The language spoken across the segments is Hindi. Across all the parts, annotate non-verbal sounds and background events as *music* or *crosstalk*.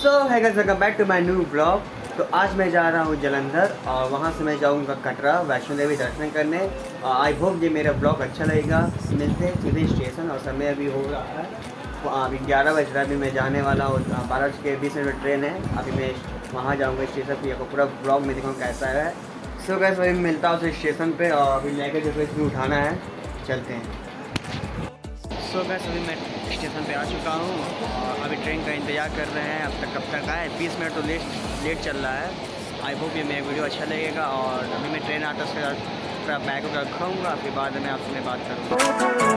सो है welcome back to my new blog तो आज मैं जा रहा हूँ जलंधर और वहाँ से मैं जाऊँगा कटरा, वैष्णो देवी दर्शन करने। और आई होप ये मेरा ब्लॉग अच्छा लगेगा। मिलते हैं सीधे स्टेशन और समय अभी हो रहा है। तो अभी ग्यारह बज रहा है, अभी मैं जाने वाला हूँ। बारह बज के बीस मिनट ट्रेन है, अभी मैं वहाँ जाऊँगा स्टेशन पर पूरा ब्लॉग में दिखाऊँ कैसा है। सो अभी मिलता हूँ स्टेशन पर और अभी लेकर जो उठाना है। चलते हैं। सो गैस अभी मैं स्टेशन पे आ चुका हूँ और अभी ट्रेन का इंतज़ार कर रहे हैं, अब तक कब तक आए। बीस मिनट तो लेट लेट चल रहा है। आई होप ये मेरा वीडियो अच्छा लगेगा और अभी मैं ट्रेन आता उसके बाद बैग वगैरह रखाऊँगा फिर बाद में आपसे मैं बात करूँगा।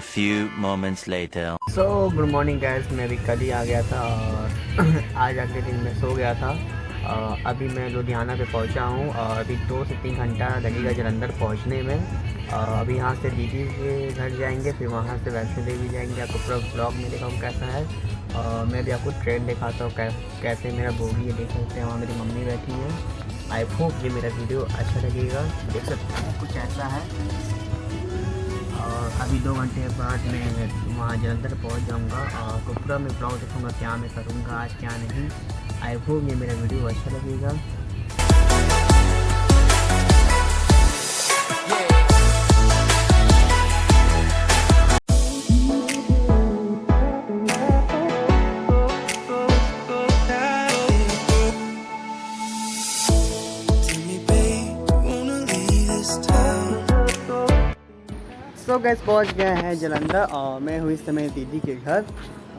Few moments later. So good morning guys मैं अभी कल ही आ गया था और *clears throat* आज अगले दिन मैं सो गया था। अ, अभी मैं लुधियाना पे पहुँचा हूँ और अभी दो से तीन घंटा लगेगा जलंधर पहुँचने में। अ, अभी यहाँ से दीदी के घर जाएँगे फिर वहाँ से वैष्णो देवी जाएँगे। आपको पूरा ब्लॉग में दिखाऊँ कैसा है। और मैं भी आपको ट्रेन दिखाता हूँ कैसे मेरा बोगी है देख सकते हैं। वहाँ मेरी मम्मी बैठी है। आई होप ये मेरा वीडियो अच्छा लगेगा। देख सकते हैं कुछ ऐसा है। और अभी दो घंटे बाद मैं वहाँ जलंधर पहुँच जाऊँगा और पूरा मैं ब्लॉग देखूँगा, क्या मैं करूँगा, आज क्या नहीं। आई होप ये मेरा वीडियो अच्छा लगेगा। गैस पहुँच गए हैं जलंधर और मैं हूँ इस समय दीदी के घर।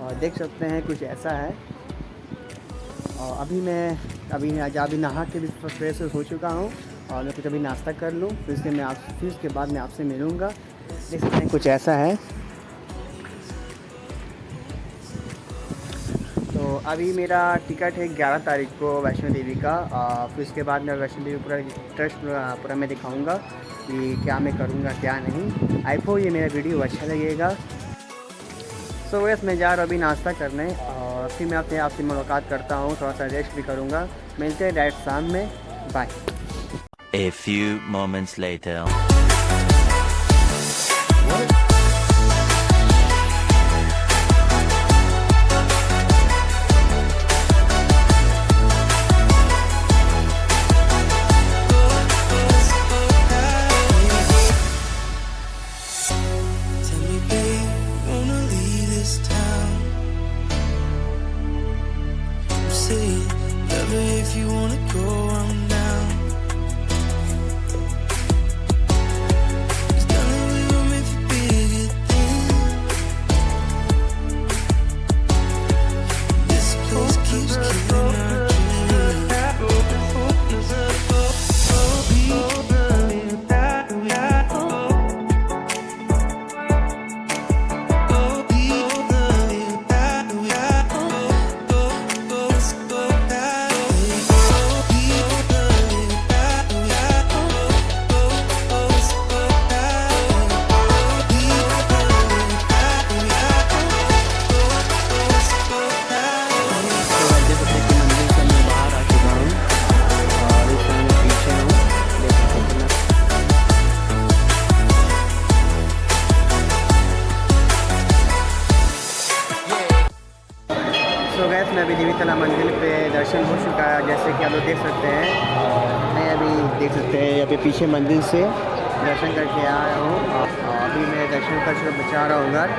और देख सकते हैं कुछ ऐसा है। और अभी मैं, अभी आज अभी नहा के भी फ्रेश हो चुका हूँ और मैं कुछ अभी नाश्ता कर लूँ। फिर उसके मैं आप, फिर उसके बाद मैं आपसे मिलूँगा। देख सकते हैं कुछ ऐसा है। अभी मेरा टिकट है ग्यारह तारीख को वैष्णो देवी का। और फिर उसके बाद मैं वैष्णो देवी पूरा ट्रस्ट पूरा मैं दिखाऊँगा कि क्या मैं करूँगा क्या नहीं। आई होप ये मेरा वीडियो अच्छा लगेगा। सो so, वैस मैं जा रहा हूँ अभी नाश्ता करने और फिर मैं अपने आपसे मुलाकात करता हूँ थोड़ा सा रेस्ट भी करूँगा। मिलते हैं डायरेक्ट शाम में। बाय. सो गैस मैं अभी देवी तला मंदिर पे दर्शन हो चुका है, जैसे कि आप लोग देख सकते हैं। मैं अभी देख सकते हैं यहाँ पे पीछे मंदिर से दर्शन करके आया हूँ। अभी मैं दर्शन कर चुका बचा रहा हूँ घर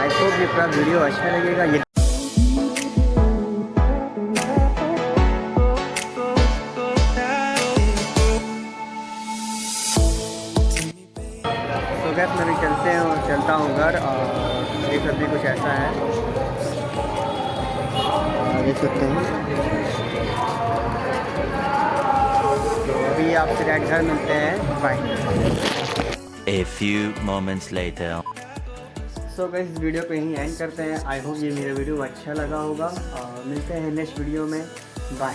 आई होप ये पूरा वीडियो अच्छा लगेगा। ये गैस, मैं भी चलते हैं और चलता हूँ घर, और देख सकते हैं कुछ ऐसा है। देख सकते हैं। अभी आपसे डायरेक्ट घर मिलते हैं। Bye A few moments later. So so, इस वीडियो को यहीं एंड करते हैं। आई होप ये मेरा वीडियो अच्छा लगा होगा। और मिलते हैं नेक्स्ट वीडियो में। बाय